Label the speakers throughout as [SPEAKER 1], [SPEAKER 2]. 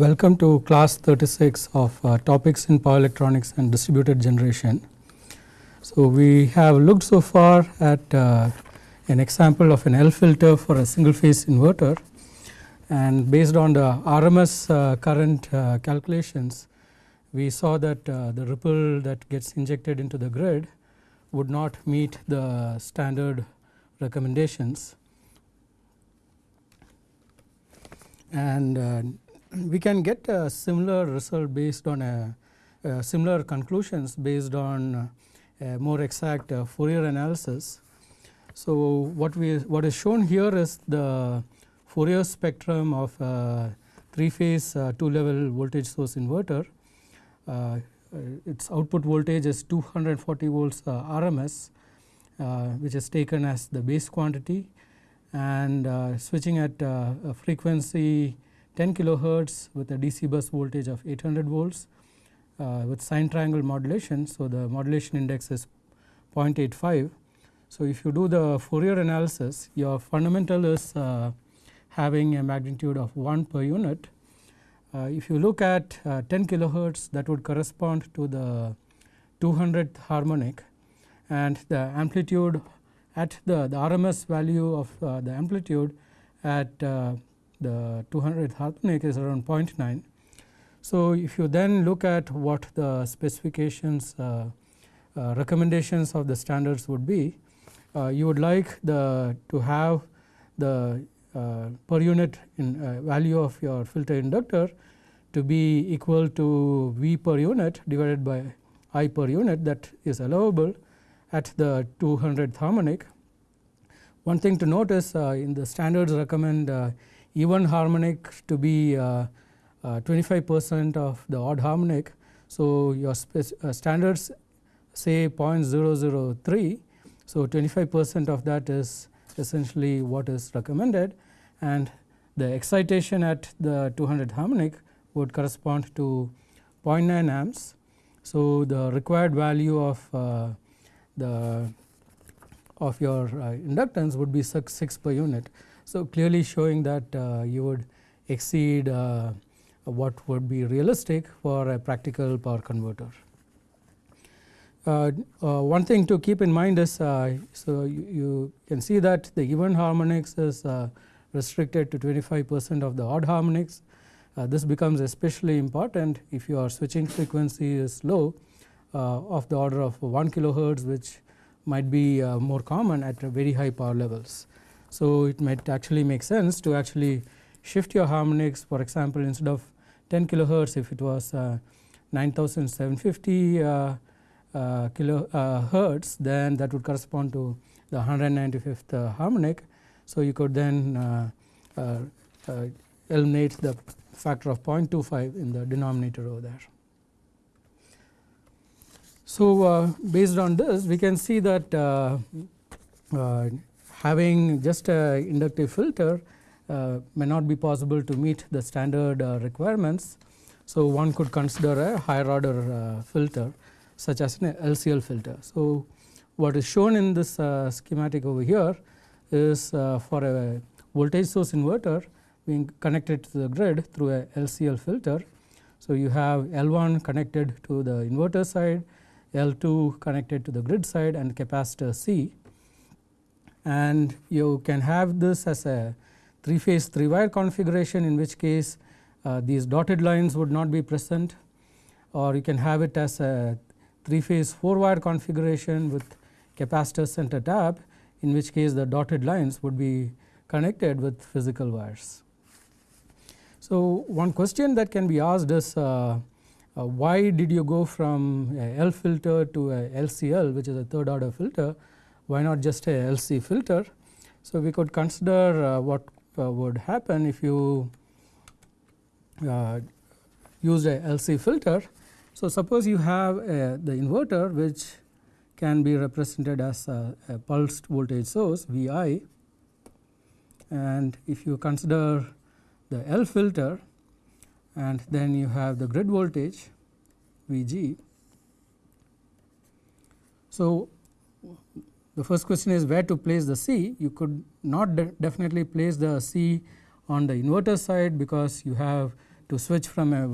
[SPEAKER 1] welcome to class 36 of uh, topics in power electronics and distributed generation. So, we have looked so far at uh, an example of an L filter for a single phase inverter and based on the RMS uh, current uh, calculations we saw that uh, the ripple that gets injected into the grid would not meet the standard recommendations and uh, we can get a similar result based on a, a similar conclusions based on a more exact uh, Fourier analysis. So, what we what is shown here is the Fourier spectrum of a 3 phase uh, 2 level voltage source inverter. Uh, its output voltage is 240 volts uh, RMS uh, which is taken as the base quantity and uh, switching at a frequency 10 kilohertz with a DC bus voltage of 800 volts uh, with sine triangle modulation. So, the modulation index is 0.85. So, if you do the Fourier analysis your fundamental is uh, having a magnitude of 1 per unit. Uh, if you look at uh, 10 kilohertz that would correspond to the 200th harmonic and the amplitude at the, the RMS value of uh, the amplitude at uh, the 200th harmonic is around 0.9. So, if you then look at what the specifications uh, uh, recommendations of the standards would be, uh, you would like the to have the uh, per unit in uh, value of your filter inductor to be equal to V per unit divided by I per unit that is allowable at the 200th harmonic. One thing to notice uh, in the standards recommend even harmonic to be uh, uh, 25 percent of the odd harmonic. So, your uh, standards say 0.003. So, 25 percent of that is essentially what is recommended and the excitation at the 200 harmonic would correspond to 0.9 amps. So, the required value of uh, the of your uh, inductance would be 6, 6 per unit. So, clearly showing that uh, you would exceed uh, what would be realistic for a practical power converter. Uh, uh, one thing to keep in mind is uh, so you, you, can see that the even harmonics is uh, restricted to 25 percent of the odd harmonics. this becomes especially important if your switching frequency is low of the order of 1 kilohertz which might be more common at very high power levels. So, it might actually make sense to actually shift your harmonics for example, instead of 10 kilohertz if it was uh, 9750 uh, uh, kilohertz then that would correspond to the 195th uh, harmonic. So, you could then uh, uh, eliminate the factor of 0.25 in the denominator over there. So, based on this we can see that having just a inductive filter uh, may not be possible to meet the standard uh, requirements. So, one could consider a higher order uh, filter such as an LCL filter. So, what is shown in this schematic over here is for a voltage source inverter being connected to the grid through a LCL filter. So, you have L1 connected to the inverter side, L2 connected to the grid side and capacitor C and you can have this as a 3 phase 3 wire configuration in which case uh, these dotted lines would not be present or you can have it as a 3 phase 4 wire configuration with capacitor center tap in which case the dotted lines would be connected with physical wires. So, one question that can be asked is uh, uh, why did you go from a L filter to a LCL which is a third order filter why not just a LC filter. So, we could consider uh, what uh, would happen if you uh, used a LC filter. So, suppose you have a, the inverter which can be represented as a, a pulsed voltage source Vi and if you consider the L filter and then you have the grid voltage Vg. So, the first question is where to place the C. You could not de definitely place the C on the inverter side because you have to switch from a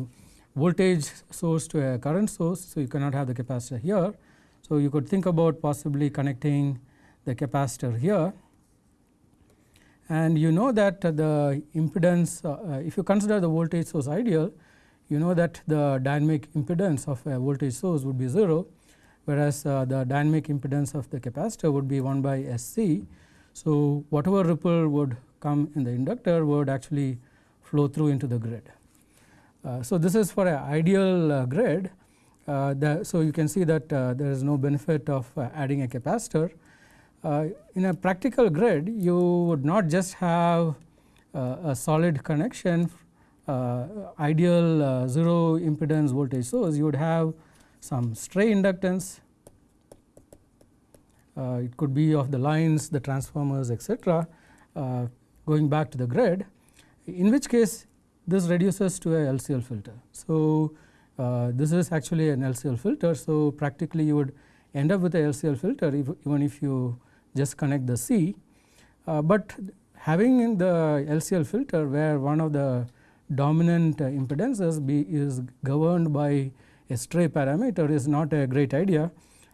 [SPEAKER 1] voltage source to a current source. So, you cannot have the capacitor here. So, you could think about possibly connecting the capacitor here and you know that the impedance uh, if you consider the voltage source ideal you know that the dynamic impedance of a voltage source would be 0 whereas uh, the dynamic impedance of the capacitor would be 1 by S c. So, whatever ripple would come in the inductor would actually flow through into the grid. Uh, so, this is for an ideal uh, grid. Uh, the, so, you can see that uh, there is no benefit of uh, adding a capacitor. in a practical grid you would not just have a solid connection ideal 0 impedance voltage source you would have some stray inductance uh, it could be of the lines, the transformers etc. Uh, going back to the grid in which case this reduces to a LCL filter. So, uh, this is actually an LCL filter. So, practically you would end up with a LCL filter if, even if you just connect the C, but having in the LCL filter where one of the dominant impedances be is governed by a stray parameter is not a great idea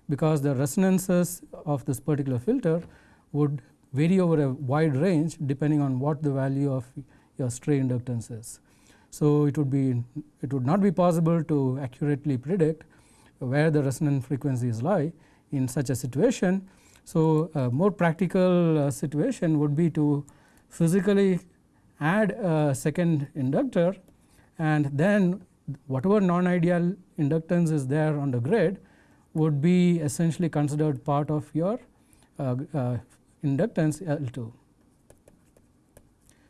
[SPEAKER 1] because the resonances of this particular filter would vary over a wide range depending on what the value of your stray inductance is. So, it would be it would not be possible to accurately predict where the resonant frequencies lie in such a situation. So, a more practical uh, situation would be to physically add a second inductor and then whatever non ideal inductance is there on the grid would be essentially considered part of your uh, uh, inductance L 2.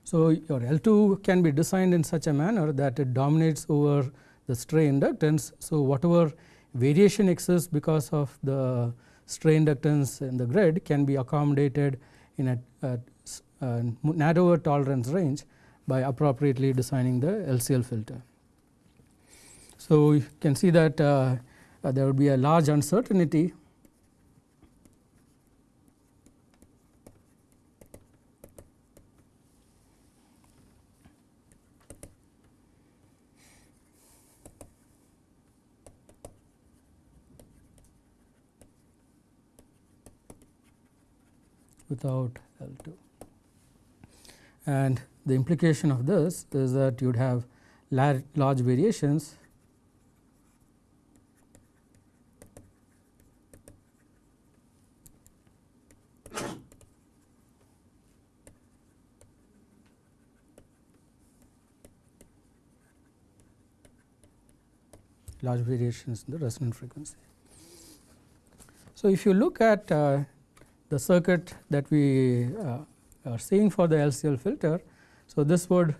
[SPEAKER 1] So, your L 2 can be designed in such a manner that it dominates over the stray inductance. So, whatever variation exists because of the stray inductance in the grid can be accommodated in a, a, a narrower tolerance range by appropriately designing the LCL filter. So, you can see that uh, uh, there would be a large uncertainty without L2. And the implication of this is that you would have large variations large variations in the resonant frequency. So, if you look at uh, the circuit that we uh, are seeing for the LCL filter, so this would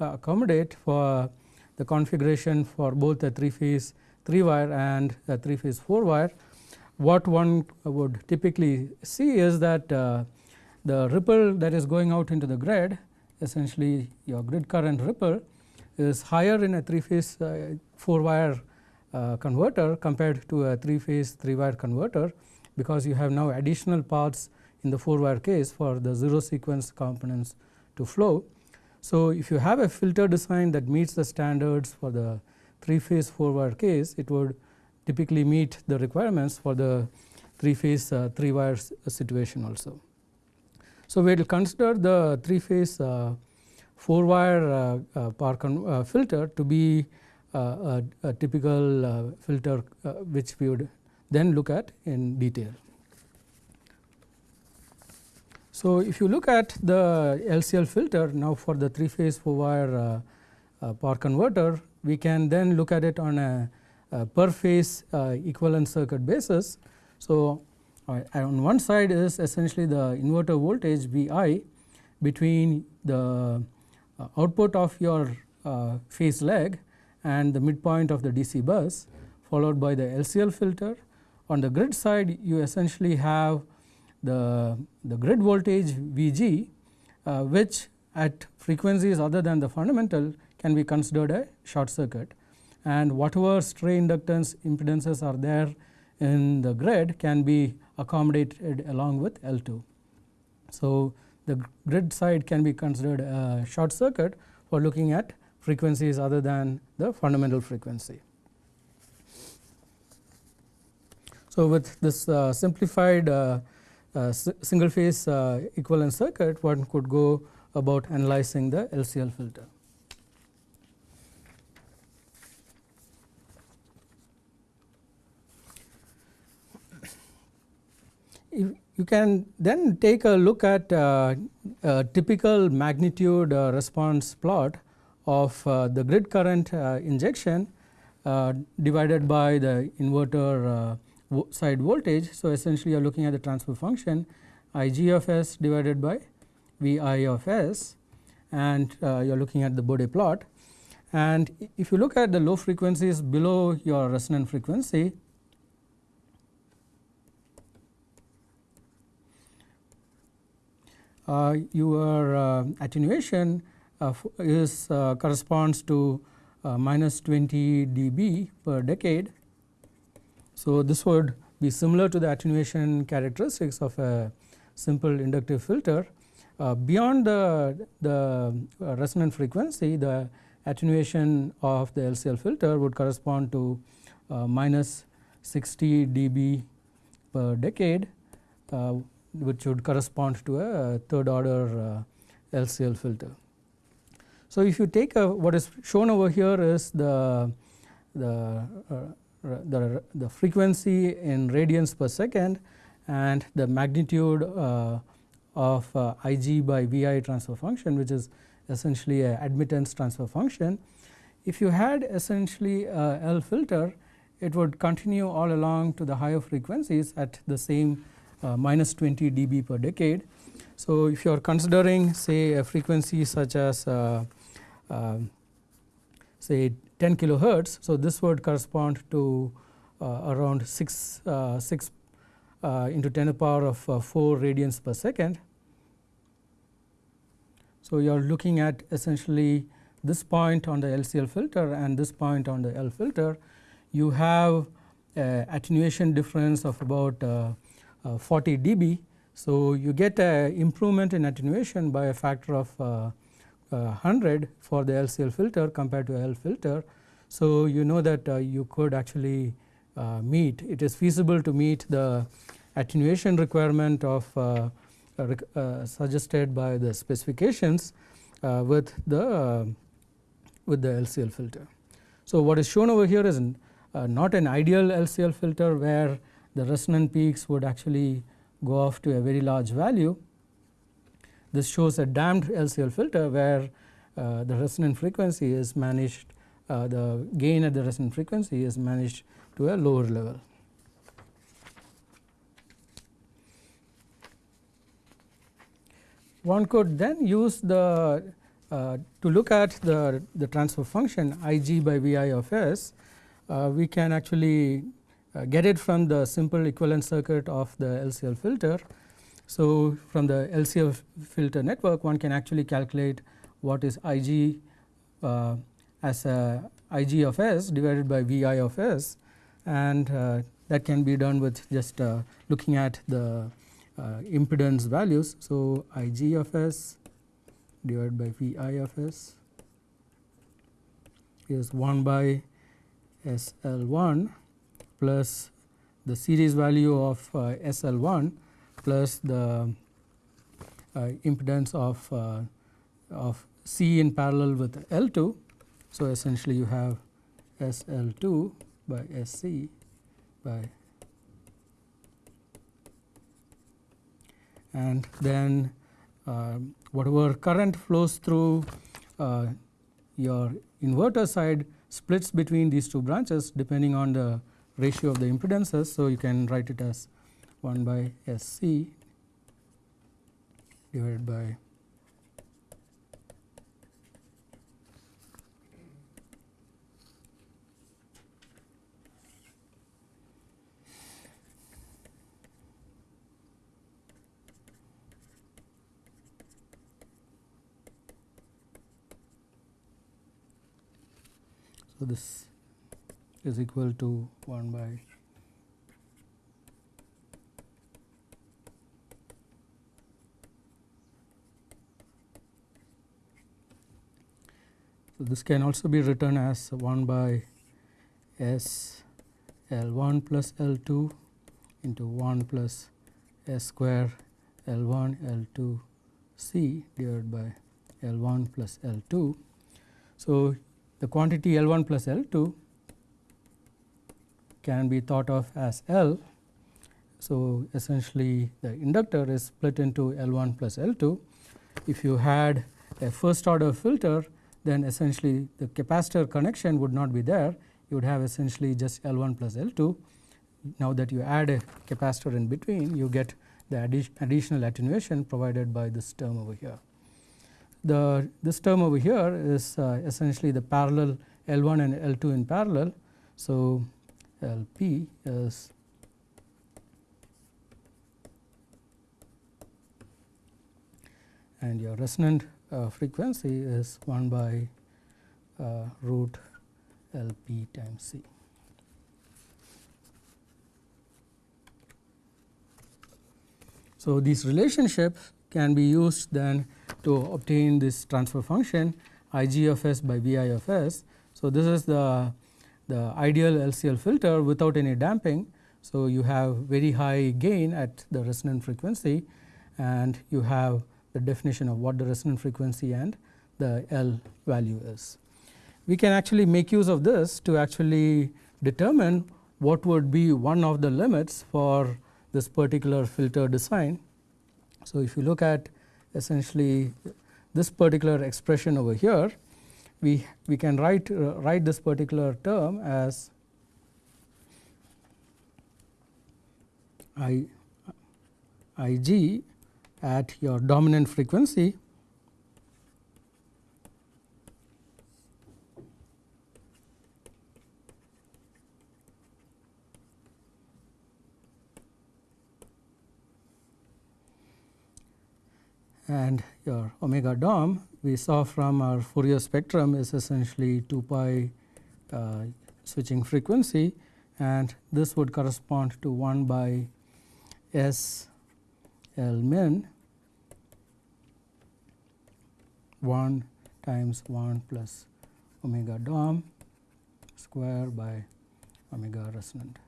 [SPEAKER 1] accommodate for the configuration for both a 3 phase 3 wire and a 3 phase 4 wire. What one would typically see is that uh, the ripple that is going out into the grid essentially your grid current ripple is higher in a 3 phase uh, 4 wire uh, converter compared to a 3 phase 3 wire converter because you have now additional paths in the 4 wire case for the 0 sequence components to flow. So, if you have a filter design that meets the standards for the 3 phase 4 wire case it would typically meet the requirements for the 3 phase uh, 3 wire situation also. So, we will consider the 3 phase uh, 4 wire uh, uh power uh, filter to be a, a, typical uh, filter uh, which we would then look at in detail. So, if you look at the LCL filter now for the 3 phase 4 wire uh, power converter, we can then look at it on a, a per phase equivalent circuit basis. So, on one side is essentially the inverter voltage Vi between the output of your phase leg and the midpoint of the DC bus followed by the LCL filter. On the grid side you essentially have the, the grid voltage Vg uh, which at frequencies other than the fundamental can be considered a short circuit and whatever stray inductance impedances are there in the grid can be accommodated along with L2. So, the grid side can be considered a short circuit for looking at frequencies other than the fundamental frequency. So, with this uh, simplified uh, uh, single phase uh, equivalent circuit one could go about analyzing the LCL filter. If you can then take a look at uh, a typical magnitude uh, response plot of uh, the grid current uh, injection uh, divided by the inverter uh, side voltage. So, essentially you are looking at the transfer function Ig of s divided by Vi of s and you are looking at the Bode plot. And if you look at the low frequencies below your resonant frequency Uh, your uh, attenuation is corresponds to minus 20 dB per decade. So, this would be similar to the attenuation characteristics of a simple inductive filter. Uh, beyond the, the uh, resonant frequency, the attenuation of the LCL filter would correspond to uh, minus 60 dB per decade which would correspond to a third order uh, LCL filter. So, if you take a, what is shown over here is the, the, uh, the, the, frequency in radians per second and the magnitude uh, of uh, Ig by Vi transfer function which is essentially a admittance transfer function. If you had essentially a L filter it would continue all along to the higher frequencies at the same uh, minus 20 dB per decade. So, if you are considering say a frequency such as uh, say 10 kilohertz. So, this would correspond to around 6, 6 into 10 to the power of 4 radians per second. So, you are looking at essentially this point on the LCL filter and this point on the L filter you have attenuation difference of about uh, uh, 40 dB. So, you get a improvement in attenuation by a factor of uh, 100 uh, for the LCL filter compared to L filter. So, you know that you could actually meet it is feasible to meet the attenuation requirement of uh, uh, suggested by the specifications uh, with the with the LCL filter. So, what is shown over here is an, not an ideal LCL filter where the resonant peaks would actually go off to a very large value. This shows a damped LCL filter where uh, the resonant frequency is managed uh, the gain at the resonant frequency is managed to a lower level. One could then use the uh, to look at the, the transfer function Ig by Vi of s, uh, we can actually uh, get it from the simple equivalent circuit of the LCL filter. So, from the LCL filter network one can actually calculate what is Ig uh, as a Ig of s divided by Vi of s and uh, that can be done with just uh, looking at the uh, impedance values. So, Ig of s divided by Vi of s is 1 by SL1 plus the series value of uh, SL1 plus the uh, impedance of, uh, of C in parallel with L2. So, essentially you have SL2 by SC by and then uh, whatever current flows through uh, your inverter side splits between these two branches depending on the ratio of the impedances. So, you can write it as 1 by S c divided by So, this is equal to 1 by So, this can also be written as 1 by S L 1 plus L 2 into 1 plus S square L 1 L 2 C divided by L 1 plus L 2. So, the quantity L 1 plus L 2 can be thought of as L. So, essentially the inductor is split into L 1 plus L 2. If you had a first order filter then essentially the capacitor connection would not be there you would have essentially just L 1 plus L 2. Now that you add a capacitor in between you get the addi additional attenuation provided by this term over here. The this term over here is uh, essentially the parallel L 1 and L 2 in parallel. So, L p is and your resonant frequency is 1 by uh, root L p times C. So, these relationships can be used then to obtain this transfer function I g of s by V i of s. So, this is the, the ideal LCL filter without any damping. So, you have very high gain at the resonant frequency and you have the definition of what the resonant frequency and the L value is. We can actually make use of this to actually determine what would be one of the limits for this particular filter design. So, if you look at essentially this particular expression over here, we, we can write, uh, write this particular term as I, Ig at your dominant frequency. And your omega dom we saw from our Fourier spectrum is essentially 2 pi uh, switching frequency. And this would correspond to 1 by S L min 1 times 1 plus omega dom square by omega resonant.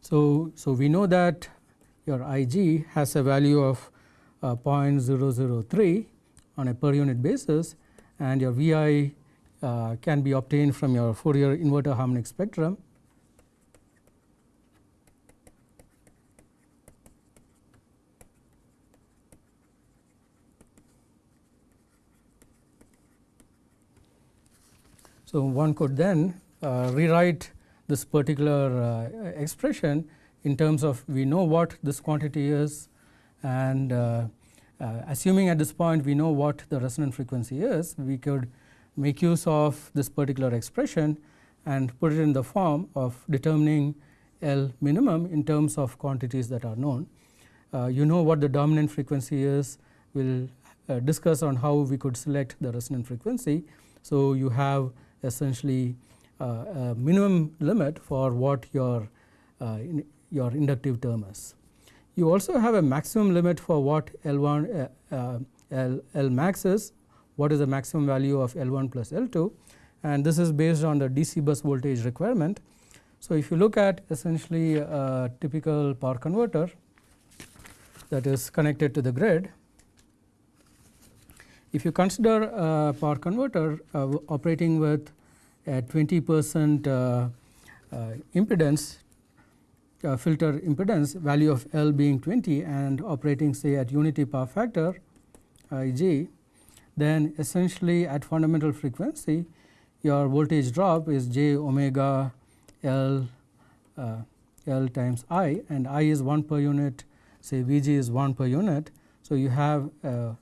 [SPEAKER 1] So, so we know that your Ig has a value of uh, 0.003 on a per unit basis and your Vi uh, can be obtained from your Fourier inverter harmonic spectrum. So, one could then uh, rewrite this particular uh, expression in terms of we know what this quantity is and uh, uh, assuming at this point we know what the resonant frequency is, we could make use of this particular expression and put it in the form of determining L minimum in terms of quantities that are known. Uh, you know what the dominant frequency is, we will uh, discuss on how we could select the resonant frequency. So, you have essentially uh, a minimum limit for what your, uh, in, your inductive term is. You also have a maximum limit for what L1 uh, L, L max is what is the maximum value of L 1 plus L 2 and this is based on the DC bus voltage requirement. So, if you look at essentially a typical power converter that is connected to the grid, if you consider a power converter uh, operating with a 20 percent uh, uh, impedance uh, filter impedance value of L being 20 and operating say at unity power factor Ig then essentially at fundamental frequency your voltage drop is j omega L uh, L times I and I is 1 per unit say Vg is 1 per unit. So, you have a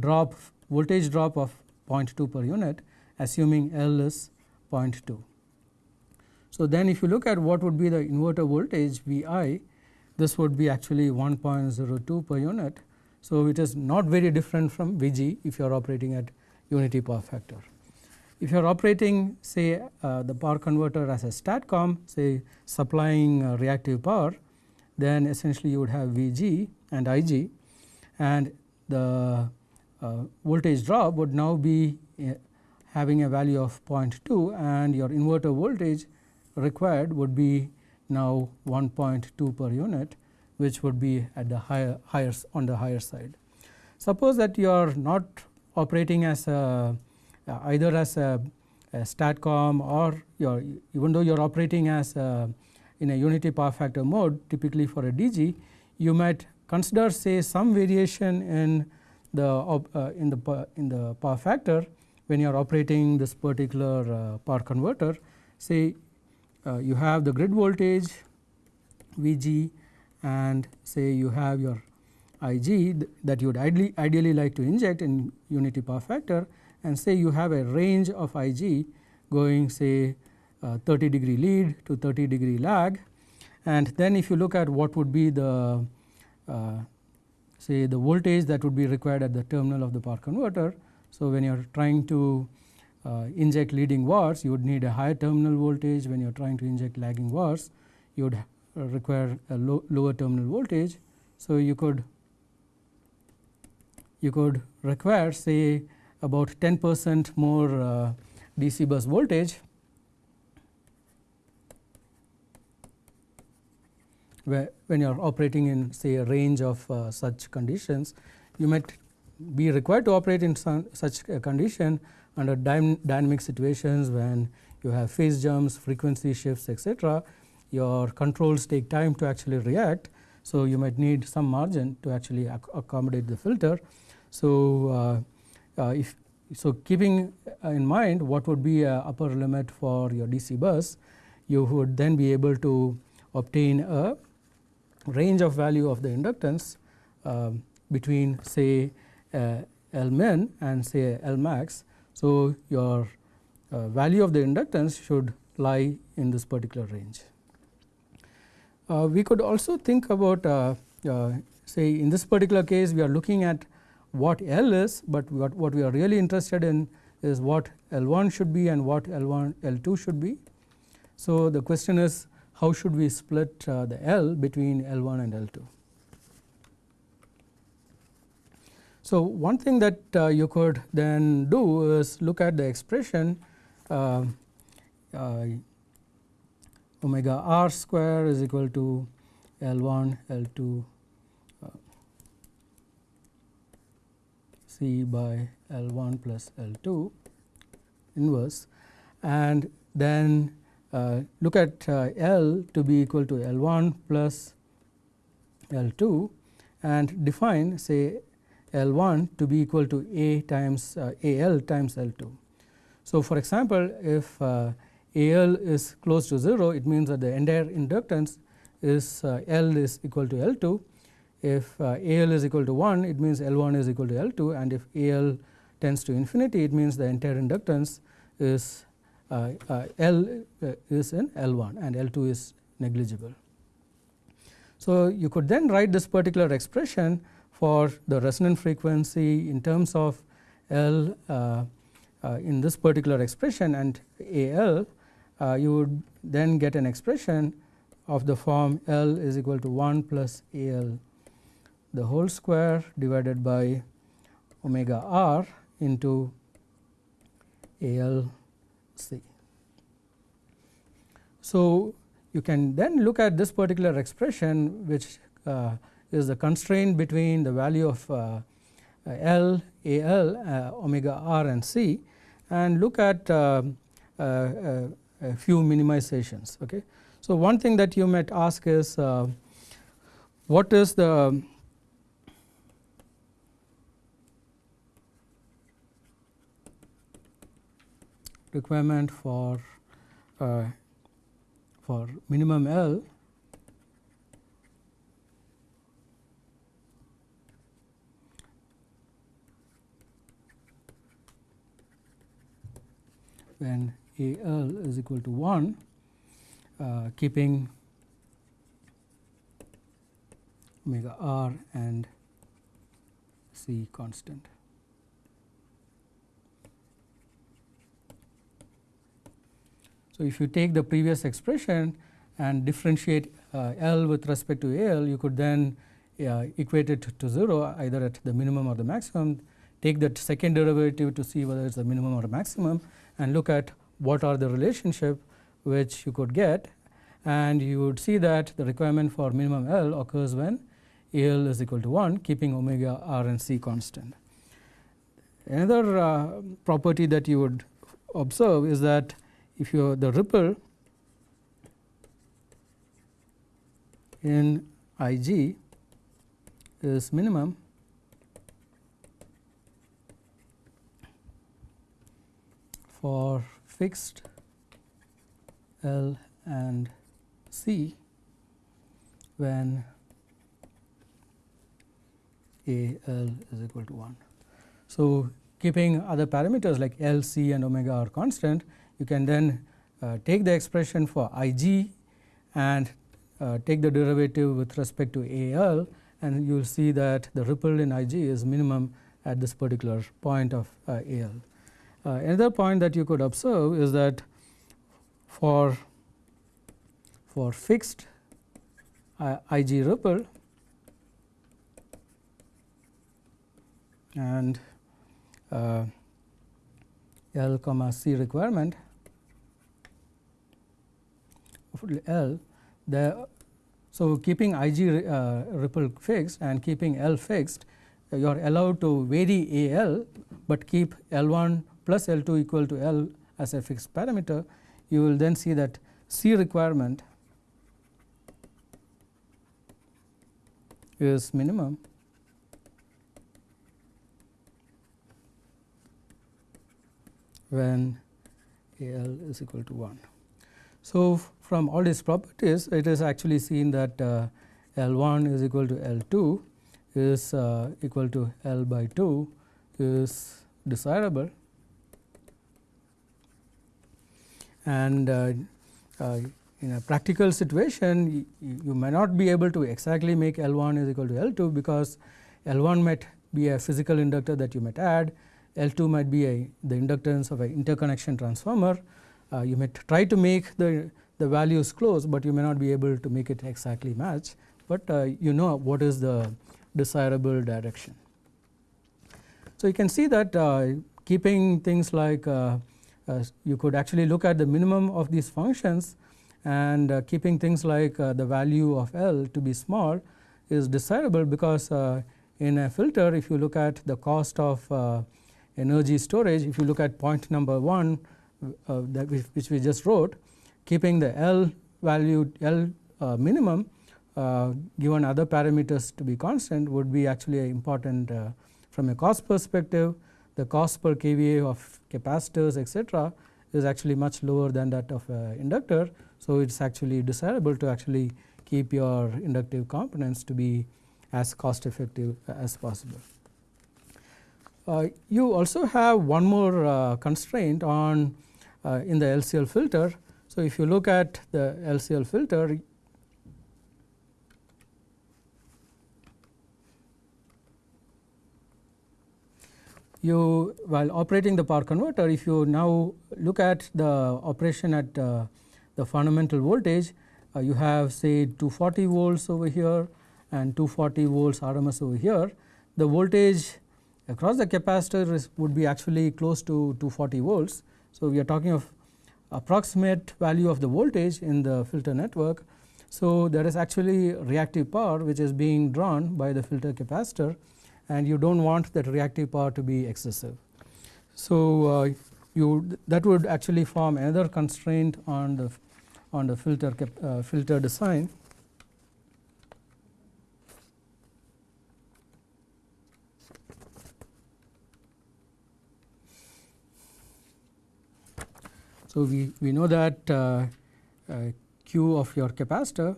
[SPEAKER 1] drop voltage drop of 0.2 per unit assuming L is 0.2. So, then if you look at what would be the inverter voltage Vi this would be actually 1.02 per unit so, it is not very different from Vg if you are operating at unity power factor. If you are operating say uh, the power converter as a STATCOM say supplying uh, reactive power then essentially you would have Vg and Ig and the voltage drop would now be uh, having a value of 0.2 and your inverter voltage required would be now 1.2 per unit which would be at the higher, higher on the higher side. Suppose that you are not operating as a uh, either as a, a STATCOM or even though you are operating as a, in a unity power factor mode typically for a DG you might consider say some variation in the uh, in the in the power factor when you are operating this particular uh, power converter say uh, you have the grid voltage Vg and say you have your Ig that you would ideally, ideally like to inject in unity power factor and say you have a range of Ig going say uh, 30 degree lead to 30 degree lag. And then if you look at what would be the uh, say the voltage that would be required at the terminal of the power converter. So, when you are trying to uh, inject leading VARs you would need a higher terminal voltage when you are trying to inject lagging VARs you would uh, require a low, lower terminal voltage. So, you could you could require say about 10 percent more uh, DC bus voltage where when you are operating in say a range of uh, such conditions you might be required to operate in some, such a condition under dynamic situations when you have phase jumps, frequency shifts etc. Your controls take time to actually react. So, you might need some margin to actually ac accommodate the filter. So, uh, uh, if so keeping in mind what would be a upper limit for your DC bus, you would then be able to obtain a range of value of the inductance uh, between say uh, L min and say L max. So, your uh, value of the inductance should lie in this particular range. Uh, we could also think about uh, uh, say in this particular case we are looking at what L is, but what, what we are really interested in is what L 1 should be and what L 1 L 2 should be. So, the question is how should we split uh, the L between L 1 and L 2. So, one thing that uh, you could then do is look at the expression uh, omega r square is equal to L 1 L 2 uh, C by L 1 plus L 2 inverse and then look at uh, L to be equal to L 1 plus L 2 and define say L 1 to be equal to A times uh, A L times L 2. So, for example, if uh, A L is close to 0 it means that the entire inductance is uh, L is equal to L 2. If uh, A L is equal to 1 it means L 1 is equal to L 2 and if A L tends to infinity it means the entire inductance is uh, uh, L uh, is in L 1 and L 2 is negligible. So, you could then write this particular expression for the resonant frequency in terms of L uh, uh, in this particular expression and A L uh, you would then get an expression of the form L is equal to 1 plus A L the whole square divided by omega r into A L C. So, you can then look at this particular expression which uh, is the constraint between the value of uh, L, A L, uh, omega r and C and look at uh, uh, uh, a few minimizations. Okay. So, one thing that you might ask is what is the requirement for uh, for minimum L when A L is equal to 1 uh, keeping omega r and C constant. So, if you take the previous expression and differentiate uh, L with respect to AL, you could then uh, equate it to 0 either at the minimum or the maximum, take that second derivative to see whether it is the minimum or maximum and look at what are the relationship which you could get and you would see that the requirement for minimum L occurs when AL is equal to 1 keeping omega r and c constant. Another uh, property that you would observe is that if you the ripple in Ig is minimum for fixed L and C when A L is equal to 1. So, keeping other parameters like L, C and omega r constant, you can then uh, take the expression for I g and uh, take the derivative with respect to A L and you will see that the ripple in I g is minimum at this particular point of uh, A L. Uh, another point that you could observe is that for for fixed uh, I g ripple and uh, L comma C requirement L the so keeping I g uh, ripple fixed and keeping L fixed uh, you are allowed to vary A L, but keep L 1 plus L 2 equal to L as a fixed parameter you will then see that C requirement is minimum when AL is equal to 1. So, from all these properties it is actually seen that uh, L 1 is equal to L 2 is uh, equal to L by 2 is desirable and uh, uh in a practical situation you, may not be able to exactly make L 1 is equal to L 2 because L 1 might be a physical inductor that you might add, L 2 might be a the inductance of an interconnection transformer. Uh, you may try to make the, the values close, but you may not be able to make it exactly match, but uh, you know what is the desirable direction. So, you can see that uh, keeping things like uh, uh, you could actually look at the minimum of these functions and uh, keeping things like the value of L to be small is desirable because in a filter if you look at the cost of energy storage if you look at point number 1 uh, that we, which we just wrote keeping the L value L uh, minimum given other parameters to be constant would be actually important from a cost perspective the cost per kVA of capacitors etc is actually much lower than that of inductor so, it is actually desirable to actually keep your inductive components to be as cost effective as possible. Uh, you also have one more uh, constraint on uh, in the LCL filter. So, if you look at the LCL filter you while operating the power converter if you now look at the operation at uh, the fundamental voltage uh, you have say 240 volts over here and 240 volts RMS over here. The voltage across the capacitor is, would be actually close to 240 volts. So, we are talking of approximate value of the voltage in the filter network. So, there is actually reactive power which is being drawn by the filter capacitor and you do not want that reactive power to be excessive. So, uh, you that would actually form another constraint on the on the filter uh, filter design. So, we, we know that uh, uh, Q of your capacitor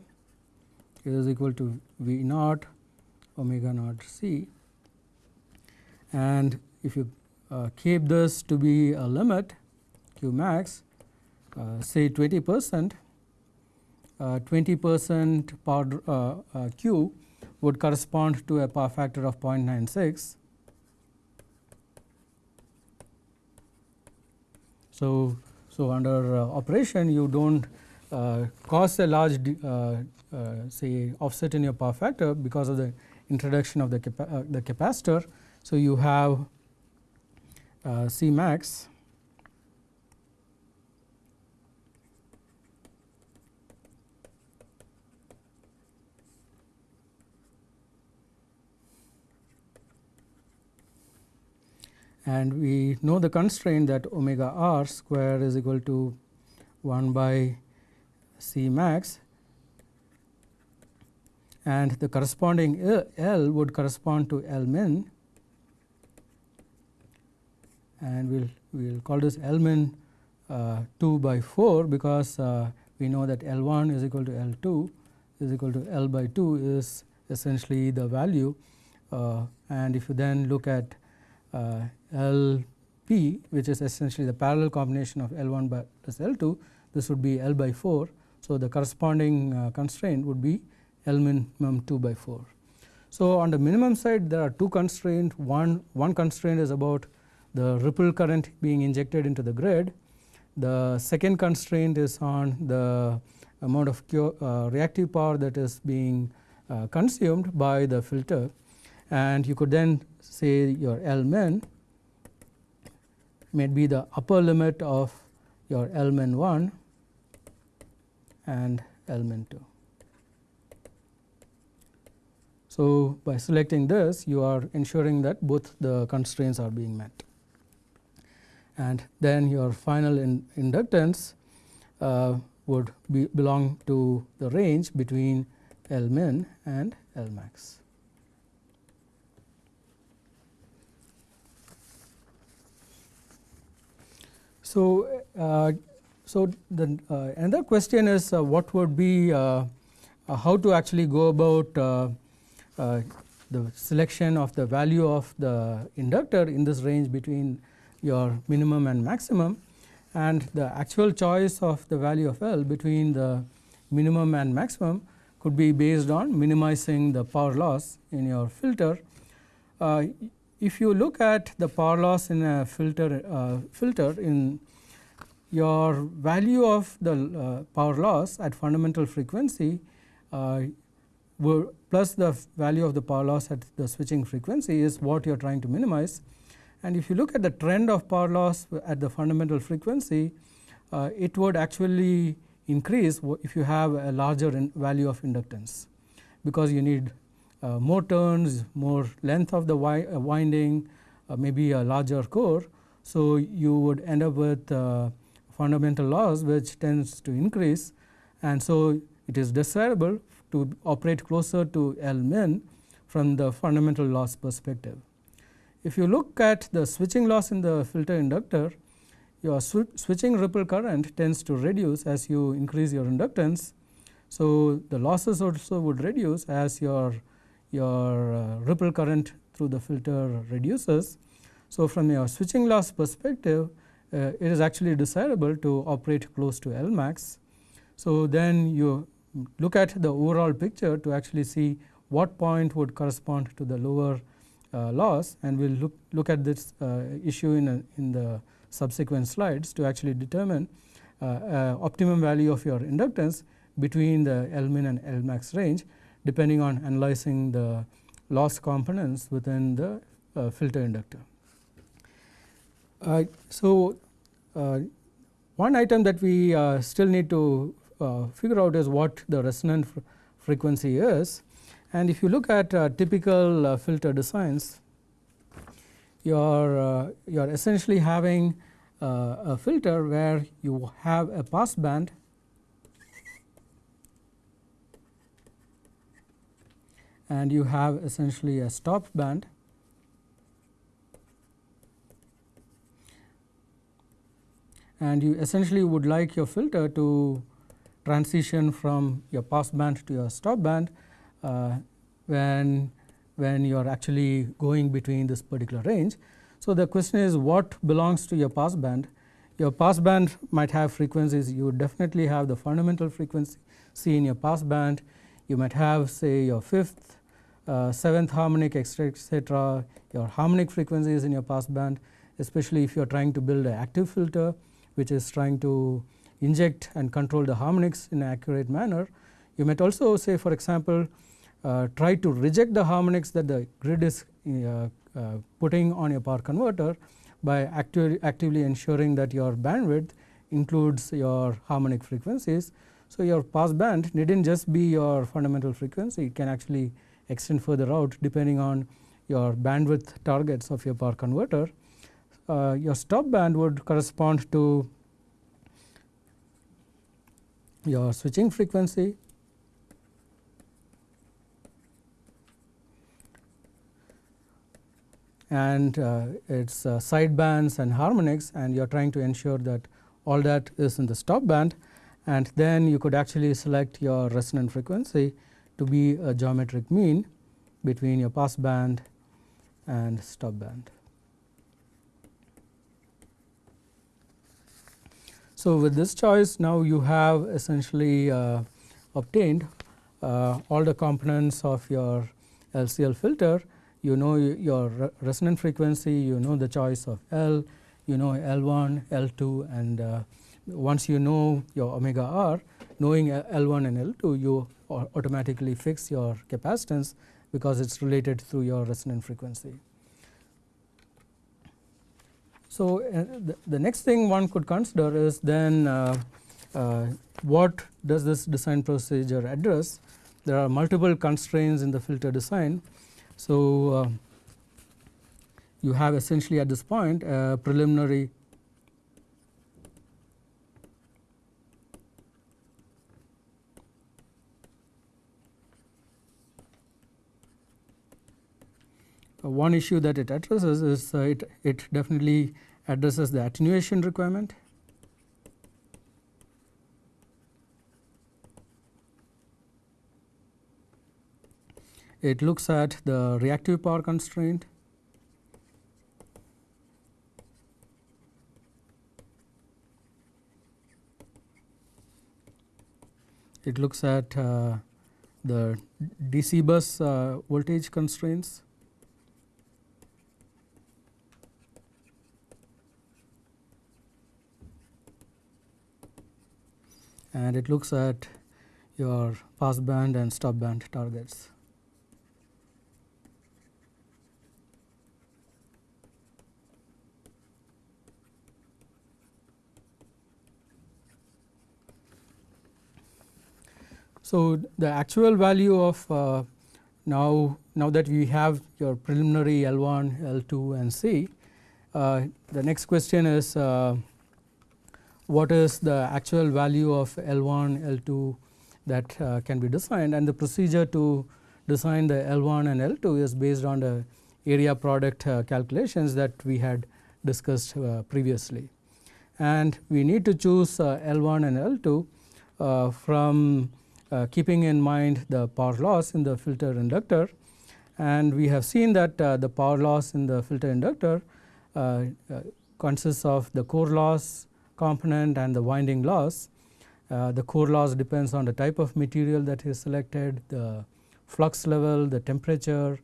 [SPEAKER 1] is equal to V naught omega naught C and if you uh, keep this to be a limit Q max uh, say 20 percent 20 uh, percent power uh, Q would correspond to a power factor of 0.96. So, so under operation you do not uh, cause a large uh, uh, say offset in your power factor because of the introduction of the, capa the capacitor. So, you have C max and we know the constraint that omega r square is equal to 1 by C max. And the corresponding L would correspond to L min. And we will we'll call this L min uh, 2 by 4 because uh, we know that L 1 is equal to L 2 is equal to L by 2 is essentially the value. Uh, and if you then look at uh, L p which is essentially the parallel combination of L 1 by plus L 2 this would be L by 4. So, the corresponding uh, constraint would be L minimum 2 by 4. So, on the minimum side there are two constraints one, one constraint is about the ripple current being injected into the grid. The second constraint is on the amount of uh, reactive power that is being uh, consumed by the filter and you could then say your L min may be the upper limit of your L min 1 and L min 2. So, by selecting this you are ensuring that both the constraints are being met and then your final in inductance uh, would be belong to the range between L min and L max. So, uh, so the uh, another question is uh, what would be uh, uh, how to actually go about uh, the selection of the value of the inductor in this range between your minimum and maximum and the actual choice of the value of L between the minimum and maximum could be based on minimizing the power loss in your filter. Uh, if you look at the power loss in a filter uh, filter in your value of the uh, power loss at fundamental frequency uh, plus the value of the power loss at the switching frequency is what you are trying to minimize. And if you look at the trend of power loss at the fundamental frequency, uh, it would actually increase if you have a larger value of inductance, because you need uh, more turns, more length of the wi uh, winding, uh, maybe a larger core. So, you would end up with uh, fundamental loss which tends to increase and so it is desirable to operate closer to L min from the fundamental loss perspective. If you look at the switching loss in the filter inductor, your sw switching ripple current tends to reduce as you increase your inductance. So, the losses also would reduce as your, your uh, ripple current through the filter reduces. So, from your switching loss perspective, uh, it is actually desirable to operate close to L max. So, then you look at the overall picture to actually see what point would correspond to the lower uh, loss and we will look, look at this uh, issue in, a, in the subsequent slides to actually determine uh, uh optimum value of your inductance between the L min and L max range depending on analyzing the loss components within the uh, filter inductor. Uh, so, uh, one item that we uh, still need to figure out is what the resonant fr frequency is and if you look at typical filter designs you are you are essentially having a filter where you have a pass band and you have essentially a stop band and you essentially would like your filter to transition from your pass band to your stop band uh, when when you are actually going between this particular range. So, the question is what belongs to your pass band? Your pass band might have frequencies you definitely have the fundamental frequency in your pass band. You might have say your fifth, uh, seventh harmonic etc. your harmonic frequencies in your pass band especially if you are trying to build an active filter which is trying to inject and control the harmonics in an accurate manner. You might also say for example, uh, try to reject the harmonics that the grid is uh, uh, putting on your power converter by acti actively ensuring that your bandwidth includes your harmonic frequencies. So, your pass band need not just be your fundamental frequency, it can actually extend further out depending on your bandwidth targets of your power converter. Uh, your stop band would correspond to your switching frequency and uh, its uh, side bands and harmonics and you are trying to ensure that all that is in the stop band and then you could actually select your resonant frequency to be a geometric mean between your pass band and stop band. So, with this choice now you have essentially uh, obtained uh, all the components of your LCL filter. You know your resonant frequency, you know the choice of L, you know L1, L2 and uh, once you know your omega r, knowing L1 and L2 you automatically fix your capacitance because it is related through your resonant frequency. So, uh, the, the, next thing one could consider is then uh, uh, what does this design procedure address. There are multiple constraints in the filter design. So, uh, you have essentially at this point a preliminary one issue that it addresses is uh, it, it definitely addresses the attenuation requirement. It looks at the reactive power constraint. It looks at uh, the DC bus uh, voltage constraints. And it looks at your pass band and stop band targets. So, the actual value of uh, now now that we have your preliminary L1, L2 and C, uh, the next question is uh, what is the actual value of L1, L2 that uh, can be designed and the procedure to design the L1 and L2 is based on the area product uh, calculations that we had discussed uh, previously. And we need to choose uh, L1 and L2 uh, from uh, keeping in mind the power loss in the filter inductor and we have seen that the power loss in the filter inductor consists of the core loss, component and the winding loss. Uh, the core loss depends on the type of material that is selected, the flux level, the temperature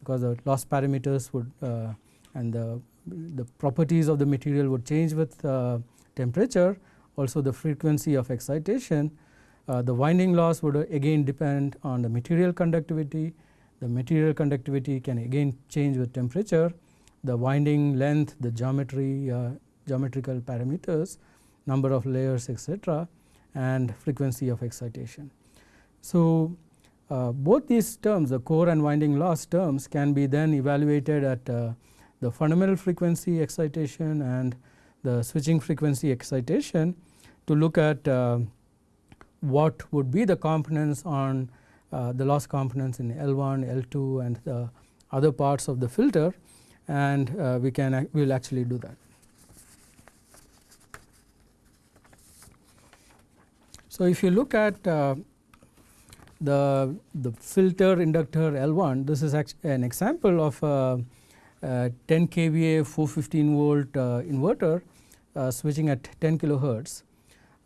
[SPEAKER 1] because the loss parameters would uh, and the, the properties of the material would change with uh, temperature also the frequency of excitation. Uh, the winding loss would again depend on the material conductivity, the material conductivity can again change with temperature, the winding length, the geometry uh, geometrical parameters, number of layers etc., and frequency of excitation. So, uh, both these terms the core and winding loss terms can be then evaluated at uh, the fundamental frequency excitation and the switching frequency excitation to look at uh, what would be the components on uh, the loss components in L1, L2 and the other parts of the filter and uh, we can we will actually do that. So, if you look at uh, the, the filter inductor L1, this is an example of a, a 10 kVA 415 volt uh, inverter uh, switching at 10 kilohertz.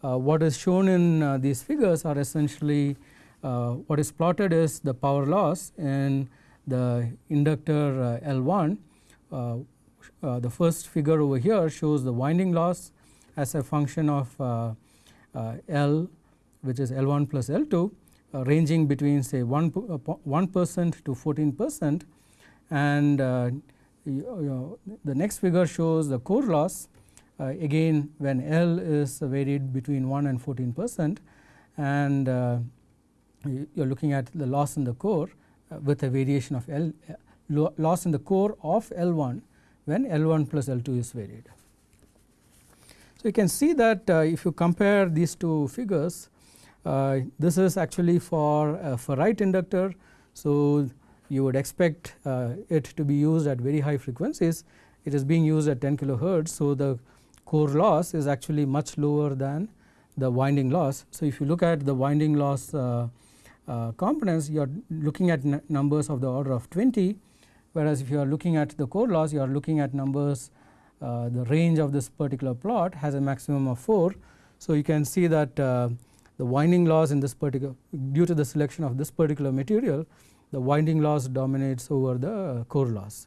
[SPEAKER 1] Uh, what is shown in uh, these figures are essentially uh, what is plotted is the power loss in the inductor L1. the first figure over here shows the winding loss as a function of uh, L which is L1 plus L2 uh, ranging between say 1 1 percent to 14 percent and uh, you, you know, the next figure shows the core loss uh, again when L is varied between 1 and 14 percent and uh, you are looking at the loss in the core uh, with a variation of L loss in the core of L1 when L1 plus L2 is varied. So, you can see that uh, if you compare these two figures uh, this is actually for a ferrite inductor. So, you would expect uh, it to be used at very high frequencies it is being used at 10 kilohertz. So, the core loss is actually much lower than the winding loss. So, if you look at the winding loss uh, uh, components you are looking at numbers of the order of 20 whereas if you are looking at the core loss you are looking at numbers uh, the range of this particular plot has a maximum of 4. So, you can see that uh, the winding loss in this particular due to the selection of this particular material the winding loss dominates over the core loss.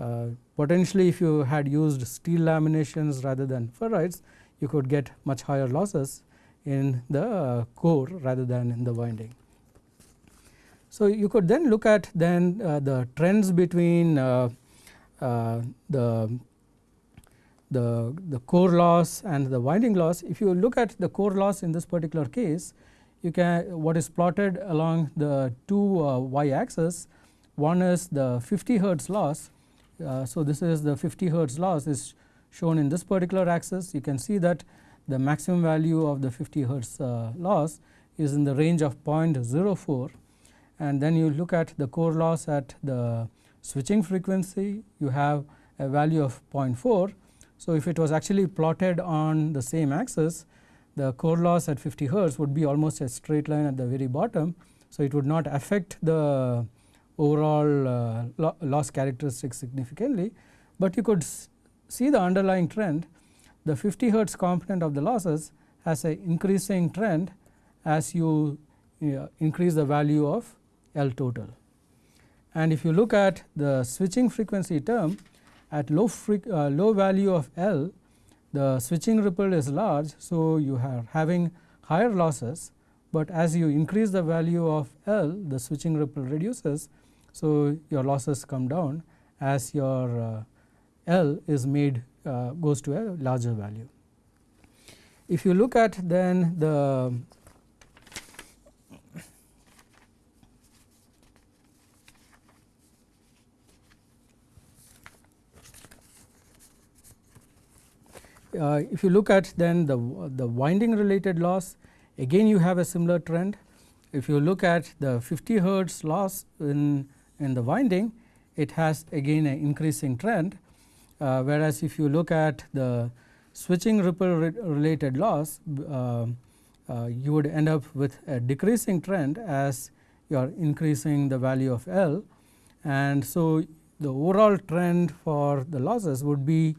[SPEAKER 1] Uh, potentially if you had used steel laminations rather than ferrites you could get much higher losses in the core rather than in the winding. So, you could then look at then uh, the trends between uh, uh, the the, the core loss and the winding loss. If you look at the core loss in this particular case, you can what is plotted along the two uh, y axis, one is the 50 hertz loss. Uh, so, this is the 50 hertz loss is shown in this particular axis. You can see that the maximum value of the 50 hertz uh, loss is in the range of 0.04 and then you look at the core loss at the switching frequency you have a value of 0.4 so, if it was actually plotted on the same axis the core loss at 50 hertz would be almost a straight line at the very bottom. So, it would not affect the overall uh, lo loss characteristics significantly, but you could see the underlying trend the 50 hertz component of the losses has a increasing trend as you uh, increase the value of L total. And if you look at the switching frequency term at low, uh, low value of L the switching ripple is large. So, you are having higher losses, but as you increase the value of L the switching ripple reduces. So, your losses come down as your uh, L is made uh, goes to a larger value. If you look at then the uh, if you look at then the, the winding related loss again you have a similar trend. If you look at the 50 hertz loss in, in the winding it has again an increasing trend uh, whereas if you look at the switching ripple re related loss uh, uh, you would end up with a decreasing trend as you are increasing the value of L and so the overall trend for the losses would be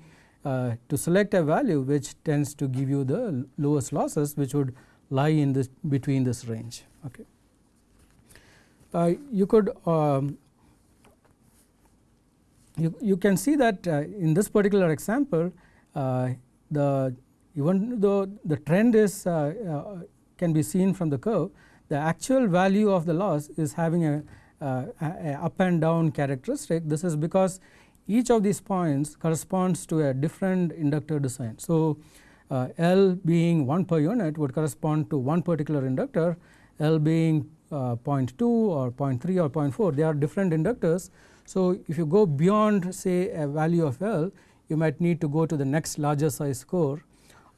[SPEAKER 1] uh, to select a value which tends to give you the lowest losses which would lie in this between this range. Okay. Uh, you could um, you, you can see that uh, in this particular example uh, the even though the trend is uh, uh, can be seen from the curve the actual value of the loss is having a, a up and down characteristic this is because each of these points corresponds to a different inductor design. So, uh, L being 1 per unit would correspond to one particular inductor, L being uh, 0.2 or 0.3 or 0.4 they are different inductors. So, if you go beyond say a value of L you might need to go to the next larger size core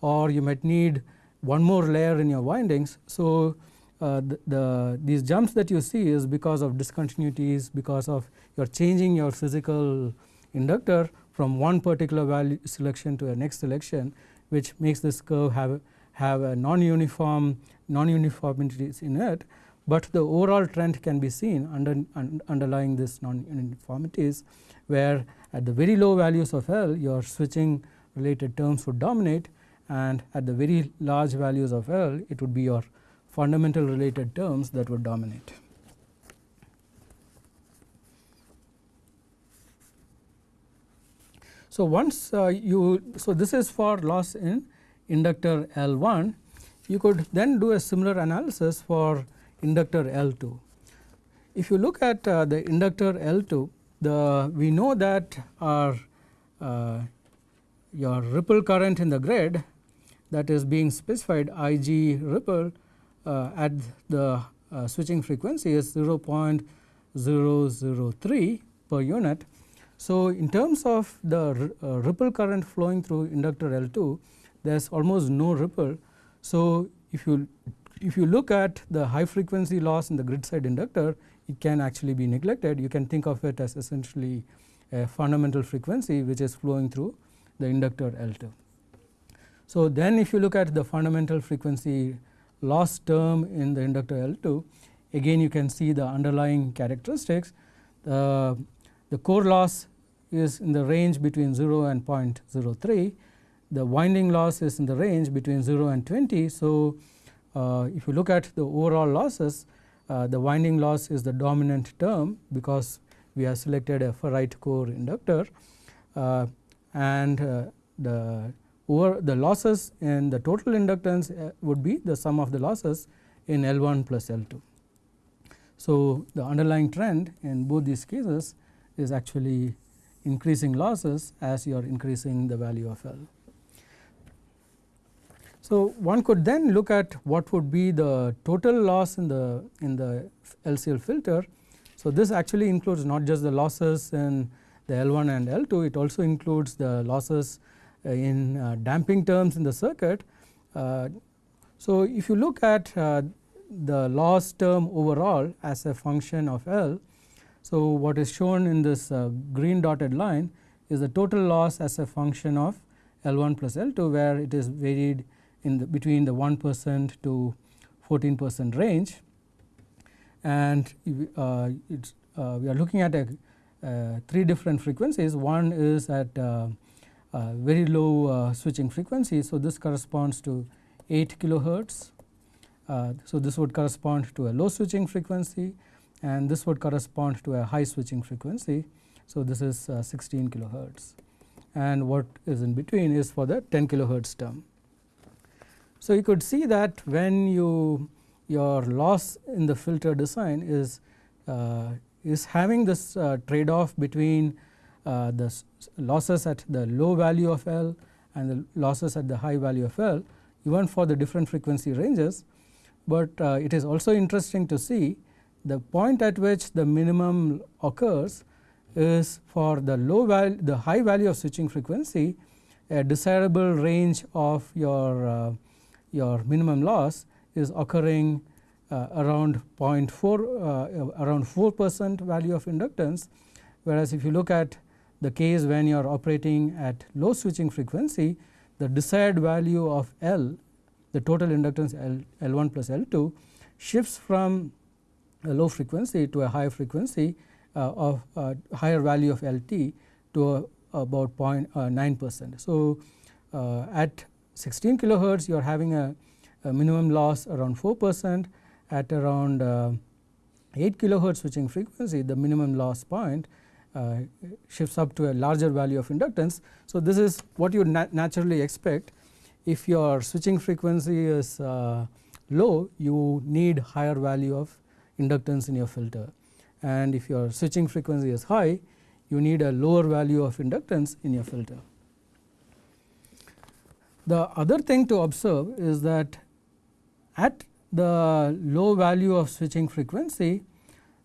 [SPEAKER 1] or you might need one more layer in your windings. So, uh, the, the, these jumps that you see is because of discontinuities because of you are changing your physical inductor from one particular value selection to a next selection which makes this curve have, have a non-uniform non-uniformities in it, but the overall trend can be seen under, un, underlying this non-uniformities where at the very low values of L your switching related terms would dominate and at the very large values of L it would be your fundamental related terms that would dominate. So, once uh, you so this is for loss in inductor L1 you could then do a similar analysis for inductor L2. If you look at uh, the inductor L2 the we know that our uh, your ripple current in the grid that is being specified I g ripple uh, at the uh, switching frequency is 0.003 per unit. So, in terms of the uh, ripple current flowing through inductor L2 there is almost no ripple. So, if you if you look at the high frequency loss in the grid side inductor it can actually be neglected you can think of it as essentially a fundamental frequency which is flowing through the inductor L2. So, then if you look at the fundamental frequency loss term in the inductor L2 again you can see the underlying characteristics the, the core loss is in the range between 0 and 0.03 the winding loss is in the range between 0 and 20. So, uh, if you look at the overall losses uh, the winding loss is the dominant term because we have selected a ferrite core inductor uh, and uh, the over the losses in the total inductance uh, would be the sum of the losses in L1 plus L2. So, the underlying trend in both these cases is actually increasing losses as you are increasing the value of L. So, one could then look at what would be the total loss in the in the LCL filter. So, this actually includes not just the losses in the L1 and L2, it also includes the losses uh, in uh, damping terms in the circuit. Uh, so, if you look at the loss term overall as a function of L, so what is shown in this green dotted line is the total loss as a function of L1 plus L2 where it is varied in the between the 1 percent to 14 percent range and uh, uh, we are looking at a, uh, three different frequencies. One is at uh, uh, very low uh, switching frequency. So, this corresponds to 8 kilohertz. so, this would correspond to a low switching frequency and this would correspond to a high switching frequency. So, this is 16 kilohertz and what is in between is for the 10 kilohertz term. So, you could see that when you your loss in the filter design is uh, is having this uh, trade off between uh, the losses at the low value of L and the losses at the high value of L even for the different frequency ranges, but uh, it is also interesting to see the point at which the minimum occurs is for the low value the high value of switching frequency a desirable range of your uh, your minimum loss is occurring uh, around 0.4 uh, around 4 percent value of inductance. Whereas if you look at the case when you are operating at low switching frequency the desired value of L the total inductance L, L1 plus L2 shifts from low frequency to a high frequency uh, of uh, higher value of LT to about 0.9 uh, percent. So, at 16 kilohertz you are having a, a minimum loss around 4 percent at around uh, 8 kilohertz switching frequency the minimum loss point uh, shifts up to a larger value of inductance. So, this is what you nat naturally expect if your switching frequency is uh, low you need higher value of inductance in your filter and if your switching frequency is high you need a lower value of inductance in your filter. The other thing to observe is that at the low value of switching frequency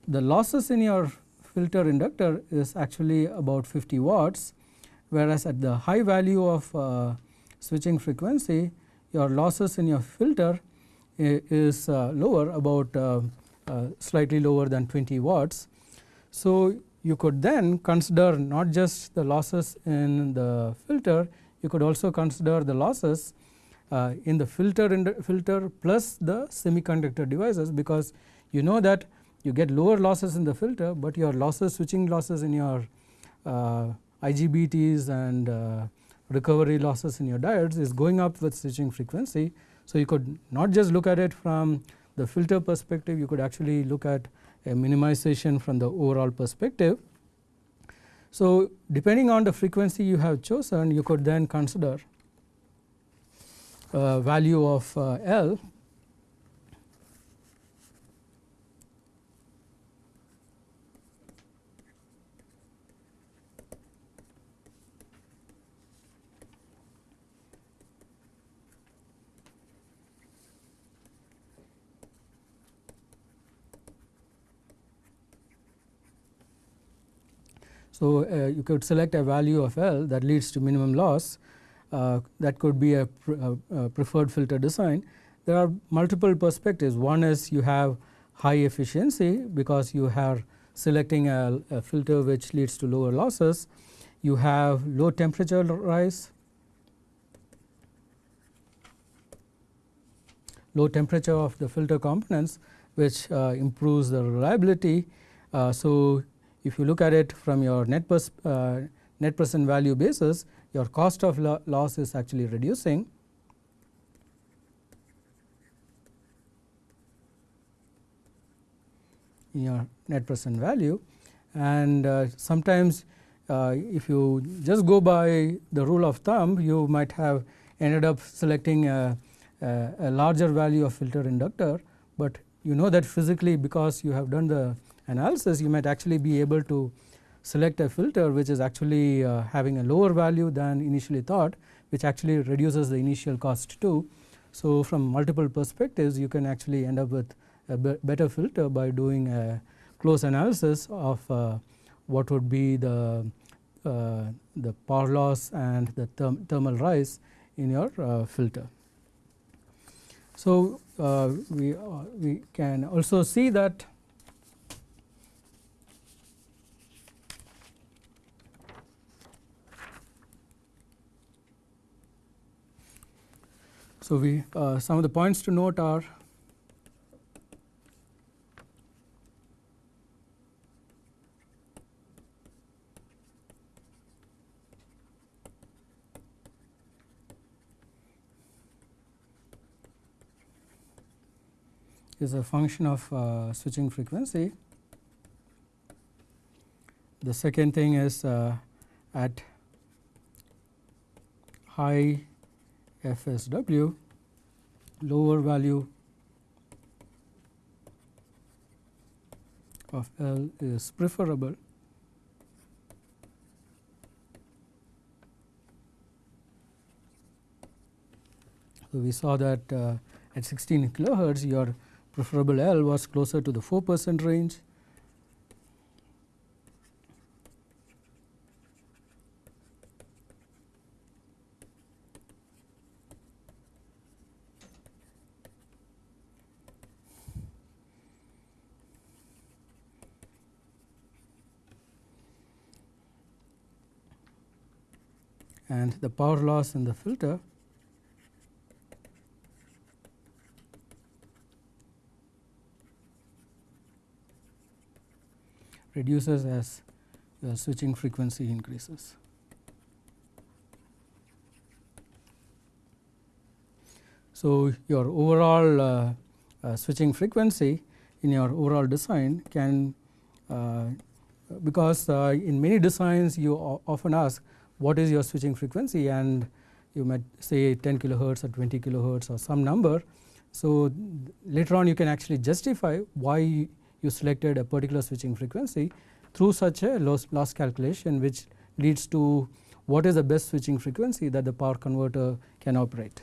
[SPEAKER 1] the losses in your filter inductor is actually about 50 watts whereas at the high value of uh, switching frequency your losses in your filter is uh, lower about uh, uh, slightly lower than 20 watts. So, you could then consider not just the losses in the filter you could also consider the losses uh, in the filter in the filter plus the semiconductor devices because you know that you get lower losses in the filter, but your losses switching losses in your uh, IGBTs and uh, recovery losses in your diodes is going up with switching frequency. So, you could not just look at it from the filter perspective you could actually look at a minimization from the overall perspective. So, depending on the frequency you have chosen you could then consider uh, value of uh, L So, uh, you could select a value of L that leads to minimum loss uh, that could be a, a, a, preferred filter design. There are multiple perspectives. One is you have high efficiency because you are selecting a, a filter which leads to lower losses. You have low temperature rise, low temperature of the filter components which uh, improves the reliability. Uh, so, if you look at it from your net, uh, net present value basis your cost of lo loss is actually reducing. in your net present value and uh, sometimes uh, if you just go by the rule of thumb you might have ended up selecting a, a, a larger value of filter inductor, but you know that physically because you have done the analysis you might actually be able to select a filter which is actually uh, having a lower value than initially thought which actually reduces the initial cost too. So, from multiple perspectives you can actually end up with a be better filter by doing a close analysis of uh, what would be the uh, the power loss and the therm thermal rise in your uh, filter. So, uh, we, uh, we can also see that So, we uh, some of the points to note are is a function of uh, switching frequency. The second thing is uh, at high FSW lower value of L is preferable. So, we saw that uh, at 16 kilohertz your preferable L was closer to the 4 percent range the power loss in the filter reduces as the switching frequency increases. So, your overall uh, uh, switching frequency in your overall design can uh, because uh, in many designs you often ask what is your switching frequency and you might say 10 kilohertz or 20 kilohertz or some number. So, later on you can actually justify why you selected a particular switching frequency through such a loss, loss calculation which leads to what is the best switching frequency that the power converter can operate.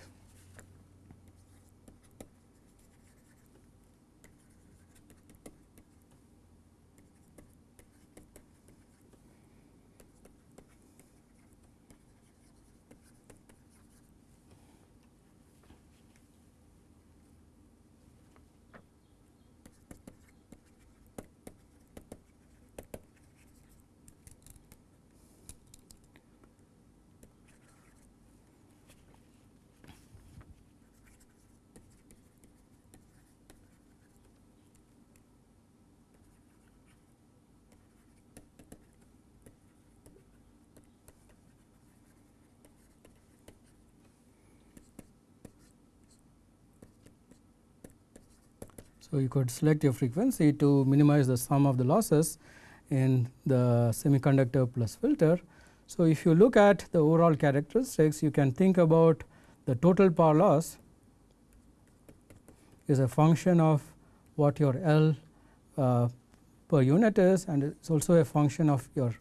[SPEAKER 1] So, you could select your frequency to minimize the sum of the losses in the semiconductor plus filter. So, if you look at the overall characteristics you can think about the total power loss is a function of what your L uh, per unit is and it is also a function of your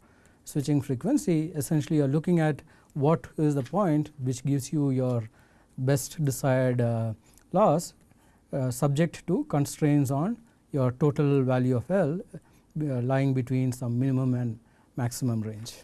[SPEAKER 1] switching frequency essentially you are looking at what is the point which gives you your best desired uh, loss subject to constraints on your total value of L uh, lying between some minimum and maximum range.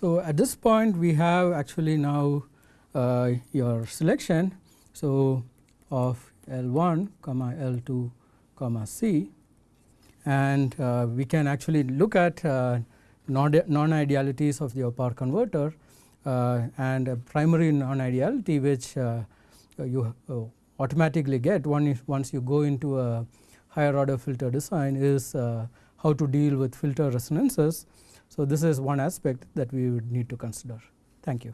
[SPEAKER 1] So, at this point we have actually now uh, your selection. So, of L 1 comma L 2 comma C and uh, we can actually look at uh, non-idealities of your power converter uh, and a primary non-ideality which uh, you uh, automatically get once you go into a higher order filter design is how to deal with filter resonances so, this is one aspect that we would need to consider. Thank you.